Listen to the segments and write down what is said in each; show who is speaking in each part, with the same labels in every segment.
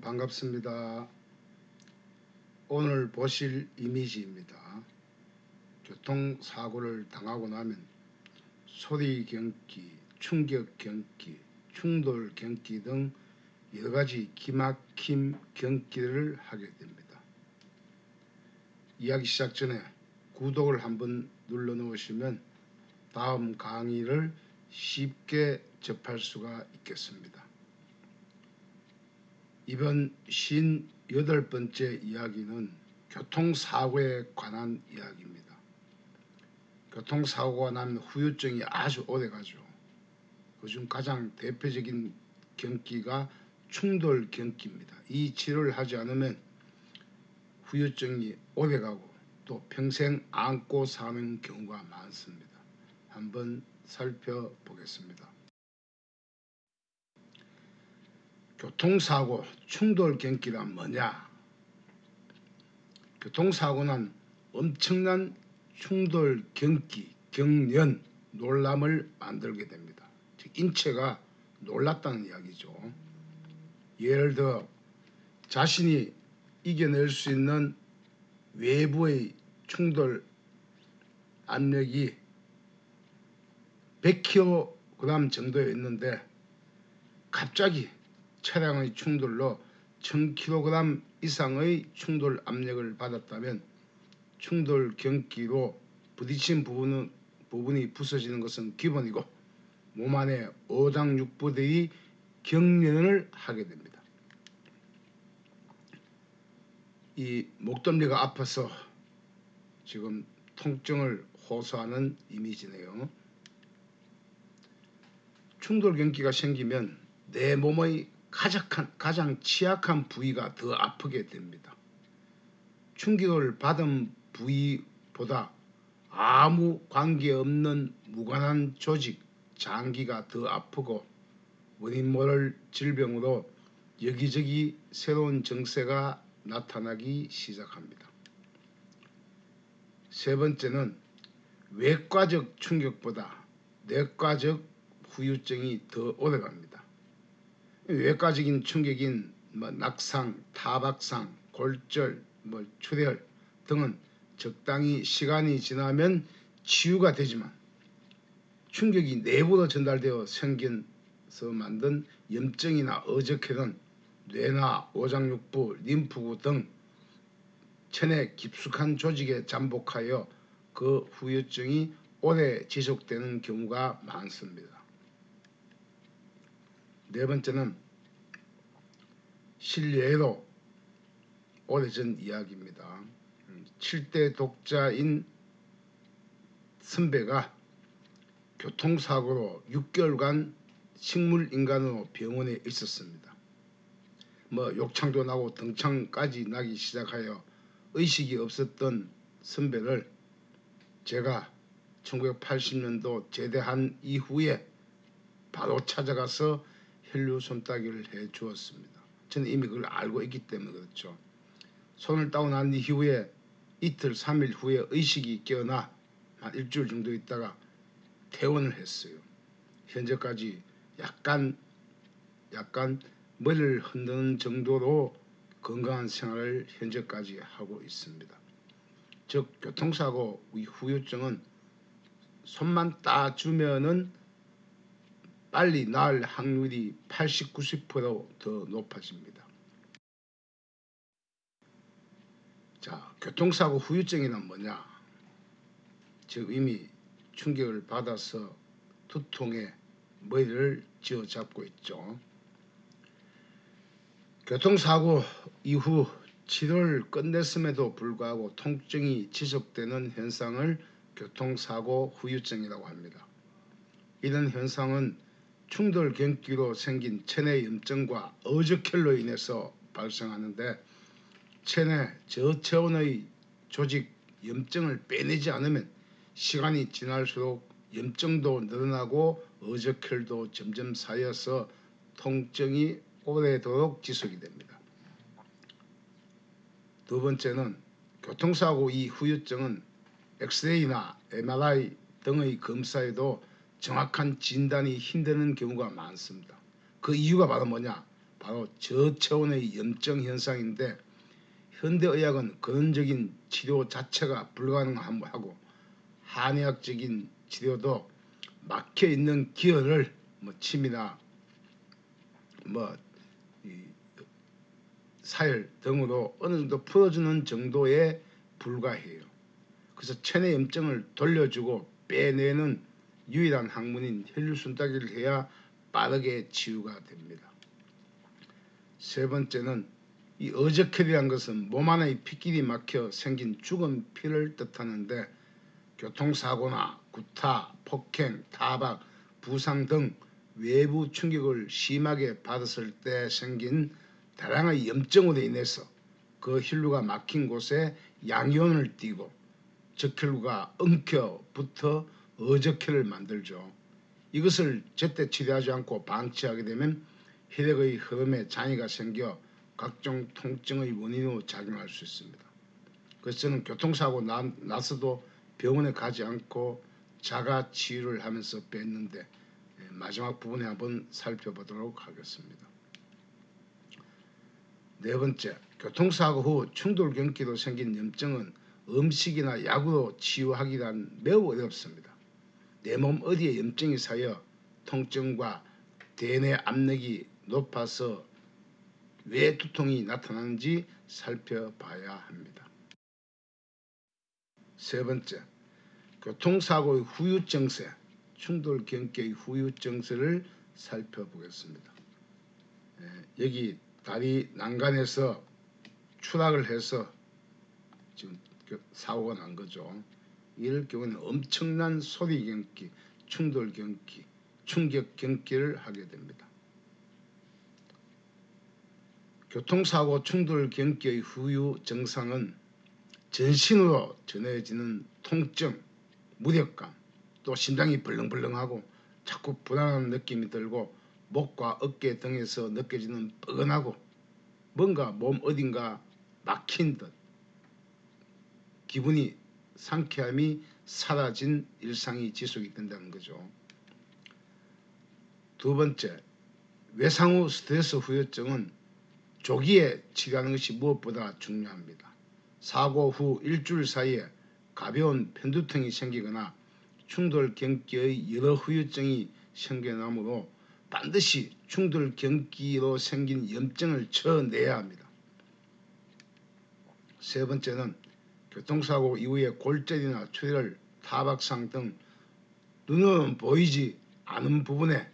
Speaker 1: 반갑습니다. 오늘 보실 이미지입니다. 교통사고를 당하고 나면 소리 경기, 충격 경기, 충돌 경기 등 여러가지 기막힘 경기를 하게 됩니다. 이야기 시작 전에 구독을 한번 눌러 놓으시면 다음 강의를 쉽게 접할 수가 있겠습니다. 이번 58번째 이야기는 교통사고에 관한 이야기입니다. 교통사고가 나면 후유증이 아주 오래가죠. 그중 가장 대표적인 경기가 충돌 경기입니다. 이 치료를 하지 않으면 후유증이 오래가고 또 평생 안고 사는 경우가 많습니다. 한번 살펴보겠습니다. 교통사고 충돌 경기란 뭐냐? 교통사고는 엄청난 충돌 경기, 경련, 놀람을 만들게 됩니다. 즉 인체가 놀랐다는 이야기죠. 예를 들어 자신이 이겨낼 수 있는 외부의 충돌 압력이 100kg 정도였는데 갑자기 차량의 충돌로 1000kg 이상의 충돌 압력을 받았다면 충돌 경기로 부딪힌 부분은, 부분이 부서지는 것은 기본이고 몸 안에 오장육부들이 경련을 하게 됩니다. 이 목덜미가 아파서 지금 통증을 호소하는 이미지네요. 충돌 경기가 생기면 내 몸의 가장, 가장 취약한 부위가 더 아프게 됩니다. 충격을 받은 부위보다 아무 관계없는 무관한 조직, 장기가 더 아프고 원인 모를 질병으로 여기저기 새로운 증세가 나타나기 시작합니다. 세 번째는 외과적 충격보다 내과적 후유증이 더 오래갑니다. 외과적인 충격인 뭐 낙상, 타박상, 골절, 뭐 출혈 등은 적당히 시간이 지나면 치유가 되지만 충격이 내부로 전달되어 생겨서 만든 염증이나 어적해든 뇌나 오장육부, 림프구 등 체내 깊숙한 조직에 잠복하여 그 후유증이 오래 지속되는 경우가 많습니다. 네 번째는 실례로 오래전 이야기입니다. 7대 독자인 선배가 교통사고로 6개월간 식물인간으로 병원에 있었습니다. 뭐 욕창도 나고 등창까지 나기 시작하여 의식이 없었던 선배를 제가 1980년도 제대한 이후에 바로 찾아가서 혈류 손따기를 해 주었습니다. 저는 이미 그걸 알고 있기 때문에 그렇죠. 손을 따고 난 이후에 이틀, 3일 후에 의식이 깨어나 한 일주일 정도 있다가 퇴원을 했어요. 현재까지 약간 약간 머리를 흔드는 정도로 건강한 생활을 현재까지 하고 있습니다. 즉 교통사고 후유증은 손만 따주면은 빨리 나을 확률이 80, 90%더 높아집니다. 자, 교통사고 후유증이란 뭐냐? 즉 이미 충격을 받아서 두통에 머리를 쥐어잡고 있죠. 교통사고 이후 치료를 끝냈음에도 불구하고 통증이 지속되는 현상을 교통사고 후유증이라고 합니다. 이런 현상은 충돌 경기로 생긴 체내 염증과 어저혈로 인해서 발생하는데 체내 저체온의 조직 염증을 빼내지 않으면 시간이 지날수록 염증도 늘어나고 어저혈도 점점 쌓여서 통증이 오래도록 지속이 됩니다. 두 번째는 교통사고 이 후유증은 엑스레이나 MRI 등의 검사에도 정확한 진단이 힘드는 경우가 많습니다. 그 이유가 바로 뭐냐? 바로 저체온의 염증 현상인데 현대의학은 근원적인 치료 자체가 불가능하고 한의학적인 치료도 막혀 있는 기혈을 뭐 침이나 뭐 이, 사열 등으로 어느 정도 풀어주는 정도에 불과해요. 그래서 체내 염증을 돌려주고 빼내는 유일한 학문인 혈류 순따기를 해야 빠르게 치유가 됩니다. 세 번째는 이 어저혈이란 것은 몸 안의 피길이 막혀 생긴 죽은 피를 뜻하는데 교통사고나 구타, 폭행, 타박, 부상 등 외부 충격을 심하게 받았을 때 생긴 다량의 염증으로 인해서 그 혈류가 막힌 곳에 양이온을 띠고 적혈구가 엉켜 붙어 어적혈을 만들죠. 이것을 제때 치료하지 않고 방치하게 되면 혈액의 흐름에 장애가 생겨 각종 통증의 원인으로 작용할 수 있습니다. 그래서 저는 교통사고 나, 나서도 병원에 가지 않고 자가 치유를 하면서 뺐는데 예, 마지막 부분에 한번 살펴보도록 하겠습니다. 네 번째, 교통사고 후 충돌경기로 생긴 염증은 음식이나 약으로 치유하기란 매우 어렵습니다. 내 몸 어디에 염증이 쌓여 통증과 대뇌 압력이 높아서 왜 두통이 나타나는지 살펴봐야 합니다. 세 번째, 교통사고의 후유증세, 충돌경계의 후유증세를 살펴보겠습니다. 예, 여기 다리 난간에서 추락을 해서 지금 그 사고가 난 거죠. 이럴 경우는 엄청난 소리 경기, 충돌 경기, 충격 경기를 하게 됩니다. 교통사고 충돌 경기의 후유 증상은 전신으로 전해지는 통증, 무력감, 또 심장이 벌렁벌렁하고 자꾸 불안한 느낌이 들고 목과 어깨 등에서 느껴지는 뻐근하고 뭔가 몸 어딘가 막힌 듯 기분이 상쾌함이 사라진 일상이 지속이 된다는 거죠. 두 번째, 외상 후 스트레스 후유증은 조기에 치료하는 것이 무엇보다 중요합니다. 사고 후 일주일 사이에 가벼운 편두통이 생기거나 충돌 경기의 여러 후유증이 생겨나므로 반드시 충돌 경기로 생긴 염증을 쳐내야 합니다. 세 번째는 교통사고 이후에 골절이나 출혈, 타박상 등 눈으로는 보이지 않은 부분에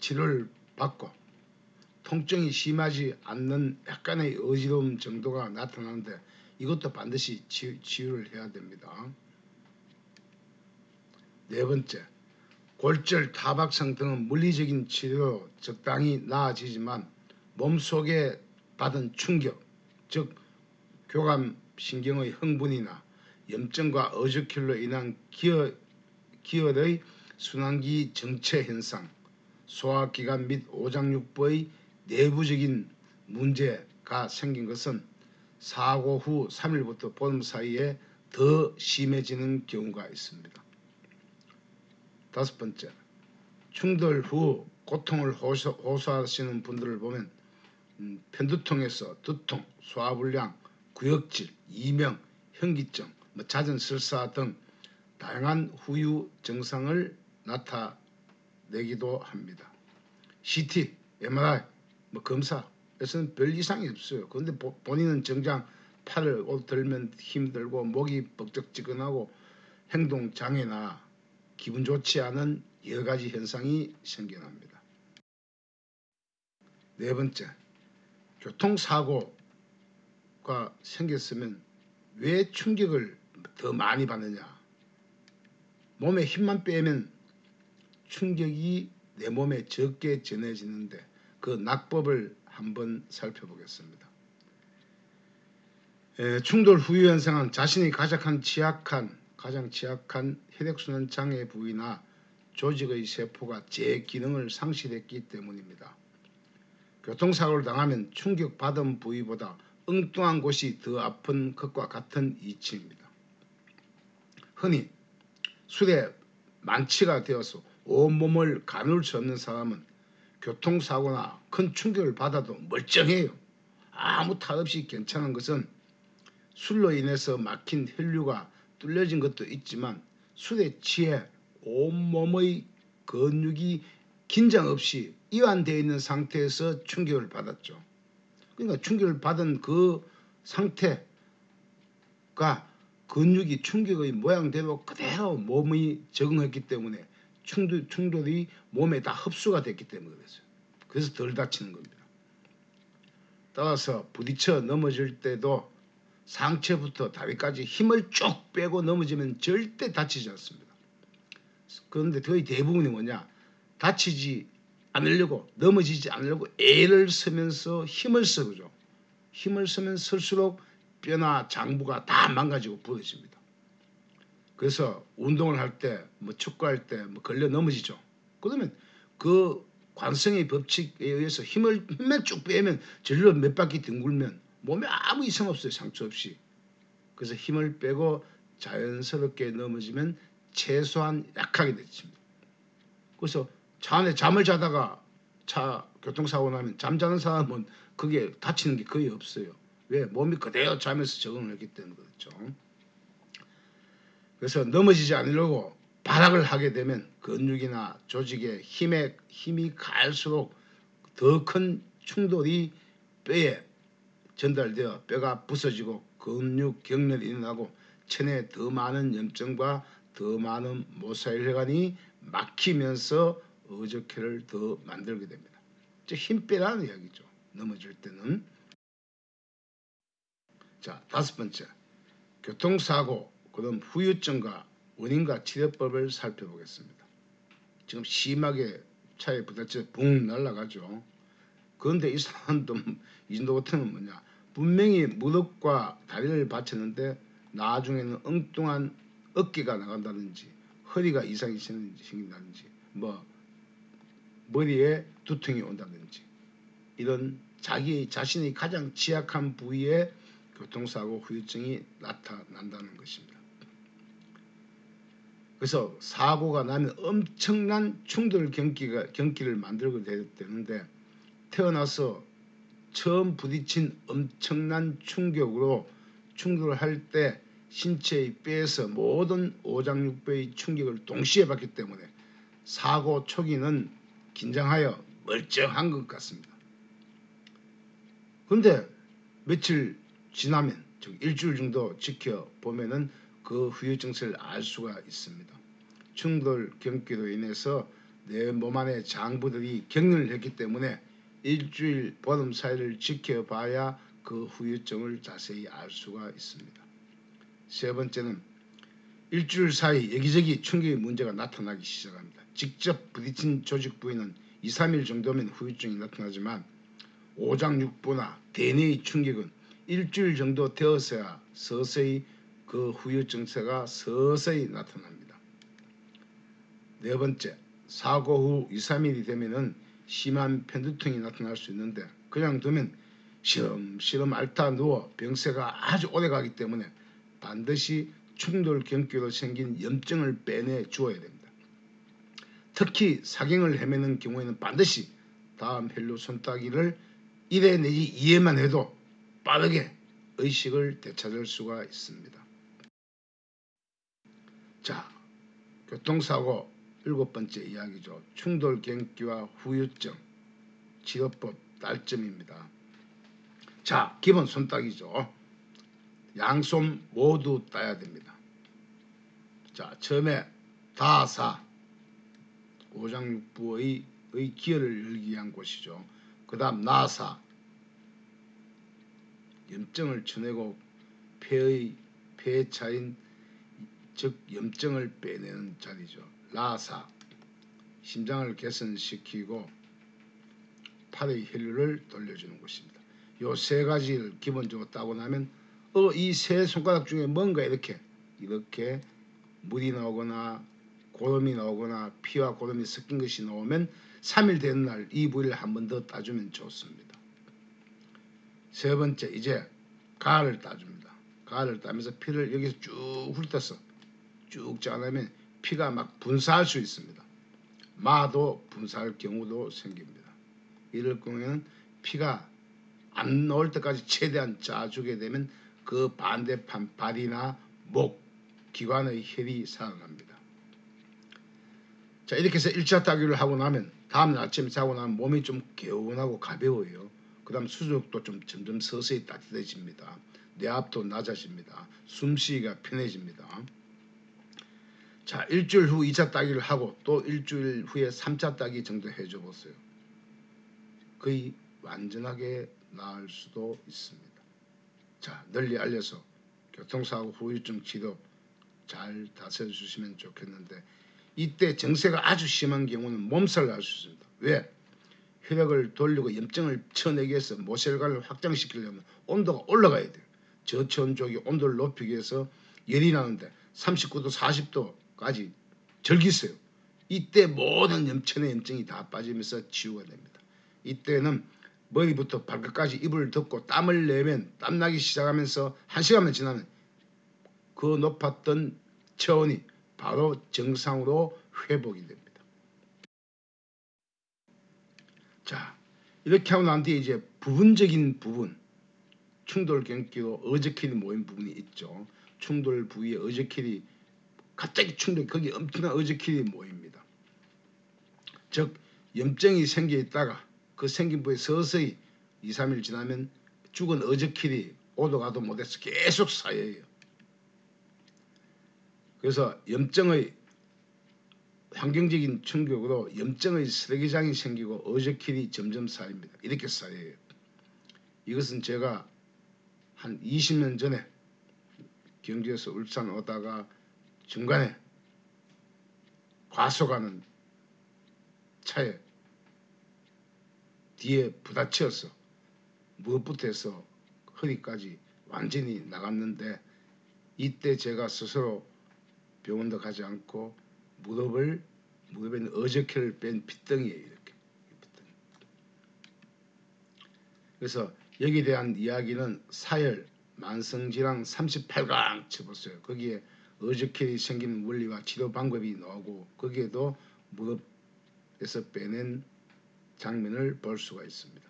Speaker 1: 치료를 받고 통증이 심하지 않는 약간의 어지러움 정도가 나타나는데 이것도 반드시 치유를 해야 됩니다. 네 번째, 골절, 타박상 등은 물리적인 치료로 적당히 나아지지만 몸속에 받은 충격, 즉 교감 신경의 흥분이나 염증과 어저킬로 인한 기혈, 기혈의 순환기 정체 현상, 소화기관 및 오장육부의 내부적인 문제가 생긴 것은 사고 후 3일부터 보름 사이에 더 심해지는 경우가 있습니다. 다섯 번째, 충돌 후 고통을 호소, 호소하시는 분들을 보면 음, 편두통에서 두통, 소화불량, 구역질, 이명, 현기증, 뭐 잦은 설사 등 다양한 후유 증상을 나타내기도 합니다. CT, MRI, 뭐 검사에서는 별 이상이 없어요. 그런데 본인은 정작 팔을 들면 힘들고 목이 뻑적지근하고 행동 장애나 기분 좋지 않은 여러 가지 현상이 생겨납니다. 네 번째, 교통사고 가 생겼으면 왜 충격을 더 많이 받느냐? 몸에 힘만 빼면 충격이 내 몸에 적게 전해지는데 그 낙법을 한번 살펴보겠습니다. 에, 충돌 후유 현상은 자신이 가장 취약한 가장 취약한 혈액순환 장애 부위나 조직의 세포가 제 기능을 상실했기 때문입니다. 교통사고를 당하면 충격받은 부위보다 엉뚱한 곳이 더 아픈 것과 같은 이치입니다. 흔히 술에 만취가 되어서 온몸을 가눌 수 없는 사람은 교통사고나 큰 충격을 받아도 멀쩡해요. 아무 탈 없이 괜찮은 것은 술로 인해서 막힌 혈류가 뚫려진 것도 있지만 술에 취해 온몸의 근육이 긴장 없이 이완되어 있는 상태에서 충격을 받았죠. 그러니까 충격을 받은 그 상태가 근육이 충격의 모양대로 그대로 몸이 적응했기 때문에 충돌, 충돌이 몸에 다 흡수가 됐기 때문에 그랬어요. 그래서 덜 다치는 겁니다. 따라서 부딪혀 넘어질 때도 상체부터 다리까지 힘을 쭉 빼고 넘어지면 절대 다치지 않습니다. 그런데 거의 대부분이 뭐냐 다치지 않으려고 넘어지지 않으려고 애를 쓰면서 힘을 쓰죠. 힘을 쓰면 쓸수록 뼈나 장부가 다 망가지고 부러집니다. 그래서 운동을 할 때, 뭐 축구할 때 뭐 걸려 넘어지죠. 그러면 그 관성의 법칙에 의해서 힘을 힘만 쭉 빼면 절로 몇 바퀴 둥글면 몸에 아무 이상 없어요. 상처 없이. 그래서 힘을 빼고 자연스럽게 넘어지면 최소한 약하게 되집니다. 그래서 차 안에 잠을 자다가 차 교통사고 나면 잠자는 사람은 그게 다치는 게 거의 없어요. 왜? 몸이 그대로 자면서 적응을 했기 때문에 그렇죠. 그래서 넘어지지 않으려고 발악을 하게 되면 근육이나 조직에 힘에 힘이 갈수록 더 큰 충돌이 뼈에 전달되어 뼈가 부서지고 근육 경련이 일어나고 체내에 더 많은 염증과 더 많은 모사혈관이 막히면서 어저께를 더 만들게 됩니다. 힘 빼라는 이야기죠. 넘어질 때는. 자 다섯 번째 교통사고 그 다음 후유증과 원인과 치료법을 살펴보겠습니다. 지금 심하게 차에 부딪혀 붕 날아가죠. 그런데 이 사람도 이 정도 같으면 뭐냐 분명히 무릎과 다리를 받쳤는데 나중에는 엉뚱한 어깨가 나간다든지 허리가 이상이 생긴다든지 뭐 머리에 두통이 온다든지 이런 자기 자신이 가장 취약한 부위에 교통사고 후유증이 나타난다는 것입니다. 그래서 사고가 나면 엄청난 충돌 경기가, 경기를 만들게 되는데 태어나서 처음 부딪힌 엄청난 충격으로 충돌을 할때 신체의 뼈에서 모든 오장육부의 충격을 동시에 받기 때문에 사고 초기는 긴장하여 멀쩡한 것 같습니다. 그런데 며칠 지나면 즉 일주일 정도 지켜보면은 그 후유 증세를 알 수가 있습니다. 충돌 경기로 인해서 내 몸 안의 장부들이 격리를 했기 때문에 일주일 보름 사이를 지켜봐야 그 후유증을 자세히 알 수가 있습니다. 세 번째는 일주일 사이 여기저기 충격의 문제가 나타나기 시작합니다. 직접 부딪힌 조직 부위는 2, 3일 정도면 후유증이 나타나지만 오장육부나 대뇌의 충격은 일주일 정도 되어서야 서서히 그 후유 증세가 서서히 나타납니다. 네 번째, 사고 후 2, 3일이 되면은 심한 편두통이 나타날 수 있는데 그냥 두면 시름시름 앓다 누워 병세가 아주 오래 가기 때문에 반드시 충돌 경기로 생긴 염증을 빼내 주어야 됩니다. 특히 사경을 헤매는 경우에는 반드시 다음 혈류 손따기를 1회 내지 2회만 해도 빠르게 의식을 되찾을 수가 있습니다. 자, 교통사고 일곱 번째 이야기죠. 충돌 경기와 후유증 치료법 딸점입니다. 자, 기본 손따기죠. 양손 모두 따야 됩니다. 자, 처음에 다사 오장육부의 의 기혈을 열기 위한 곳이죠. 그 다음 나사 염증을 쳐내고 폐의 폐에 차인 즉 염증을 빼내는 자리죠. 라사 심장을 개선시키고 팔의 혈류를 돌려주는 곳입니다. 요 세 가지를 기본적으로 따고 나면 어, 이 세 손가락 중에 뭔가 이렇게 이렇게 물이 나오거나 고름이 나오거나 피와 고름이 섞인 것이 나오면 3일 되는 날 이 부위를 한 번 더 따주면 좋습니다. 세 번째 이제 가를 따줍니다. 가를 따면서 피를 여기서 쭉 훑어서 쭉 짜내면 피가 막 분사할 수 있습니다. 마도 분사할 경우도 생깁니다. 이럴 경우에는 피가 안 나올 때까지 최대한 짜주게 되면 그 반대편 발이나 목, 기관의 혈이 살아납니다. 자 이렇게 해서 1차 따기를 하고 나면 다음 날 아침에 자고 나면 몸이 좀 개운하고 가벼워요. 그 다음 수족도 좀 점점 서서히 따뜻해집니다. 뇌압도 낮아집니다. 숨쉬기가 편해집니다. 자 일주일 후 2차 따기를 하고 또 일주일 후에 3차 따기 정도 해줘 보세요. 거의 완전하게 나을 수도 있습니다. 자 널리 알려서 교통사고 후유증 치료 잘 다스려 주시면 좋겠는데 이때 정세가 아주 심한 경우는 몸살을 할수 있습니다. 왜? 혈액을 돌리고 염증을 쳐내기 위해서 모세혈관을 확장시키려면 온도가 올라가야 돼요. 저체온 쪽이 온도를 높이기 위해서 열이 나는데 39도 40도까지 절기어요. 이때 모든 염천의 염증이 다 빠지면서 치유가 됩니다. 이때는 머리부터 발끝까지 이불을 덮고 땀을 내면 땀나기 시작하면서 한 시간만 지나면 그 높았던 체온이 바로 정상으로 회복이 됩니다. 자 이렇게 하고 난 뒤에 이제 부분적인 부분 충돌 경기로 어저킬이 모인 부분이 있죠. 충돌 부위에 어저킬이 갑자기 충돌 거기 엄청난 어저킬이 모입니다. 즉 염증이 생겨 있다가 그 생긴 부위에 서서히 2, 3일 지나면 죽은 어저킬이 오도 가도 못해서 계속 쌓여요. 그래서 염증의 환경적인 충격으로 염증의 쓰레기장이 생기고 어저킬이 점점 쌓입니다. 이렇게 쌓여요. 이것은 제가 한 20년 전에 경주에서 울산 오다가 중간에 과속 하는 차에 뒤에 부딪혀서 무엇부터 해서 허리까지 완전히 나갔는데 이때 제가 스스로 병원도 가지 않고 무릎을 무릎에 있는 어저께를 뺀 핏덩이에요 이렇게 핏덩이. 그래서 여기에 대한 이야기는 사열 만성질환 38강 쳐보세요. 거기에 어저켈이 생기는 원리와 치료 방법이 나오고 거기에도 무릎에서 빼낸 장면을 볼 수가 있습니다.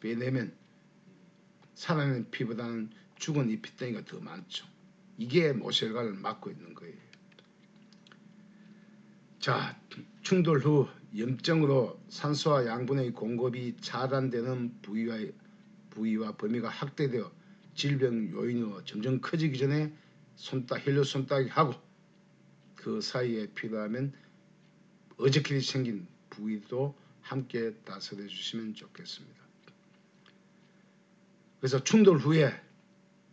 Speaker 1: 빼내면 살아있는 피보다는 죽은 이 핏덩이가 더 많죠. 이게 모세혈관을 막고 있는 거예요. 자, 충돌 후 염증으로 산소와 양분의 공급이 차단되는 부위와, 부위와 범위가 확대되어 질병 요인으로 점점 커지기 전에 손따 혈류 손따기 하고 그 사이에 필요하면 어저께 생긴 부위도 함께 다스려 주시면 좋겠습니다. 그래서 충돌 후에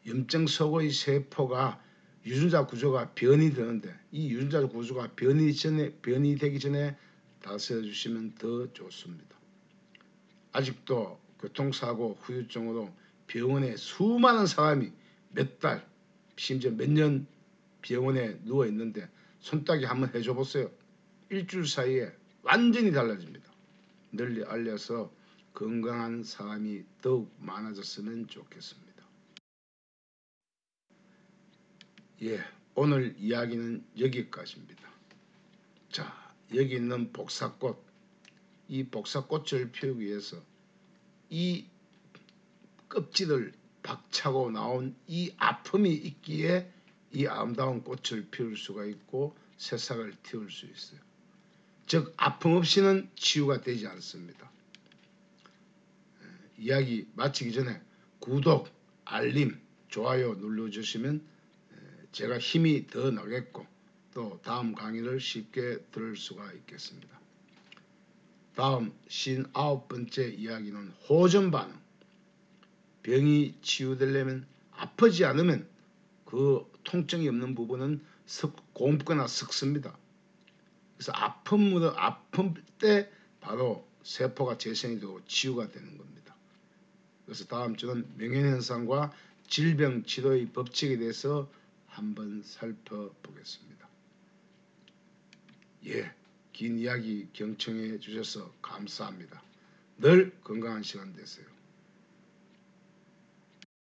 Speaker 1: 염증 속의 세포가 유전자 구조가 변이 되는데 이 유전자 구조가 변이 전에 변이 되기 전에 다스려 주시면 더 좋습니다. 아직도 교통사고 후유증으로 병원에 수많은 사람이 몇 달, 심지어 몇 년 병원에 누워 있는데 손따기 한번 해줘 보세요. 일주일 사이에 완전히 달라집니다. 널리 알려서 건강한 사람이 더욱 많아졌으면 좋겠습니다. 예, 오늘 이야기는 여기까지입니다. 자, 여기 있는 복사꽃, 이 복사꽃을 피우기 위해서 이 껍질을 박차고 나온 이 아픔이 있기에 이 아름다운 꽃을 피울 수가 있고 새싹을 틔울 수 있어요. 즉 아픔 없이는 치유가 되지 않습니다. 예, 이야기 마치기 전에 구독, 알림, 좋아요 눌러주시면 예, 제가 힘이 더 나겠고 또 다음 강의를 쉽게 들을 수가 있겠습니다. 다음 59번째 이야기는 호전 반응. 병이 치유되려면 아프지 않으면 그 통증이 없는 부분은 석, 곰거나 썩습니다. 그래서 아픔 아픔 때 바로 세포가 재생이 되고 치유가 되는 겁니다. 그래서 다음 주는 명현현상과 질병 치료의 법칙에 대해서 한번 살펴보겠습니다. 예, 긴 이야기 경청해 주셔서 감사합니다. 늘 건강한 시간 되세요.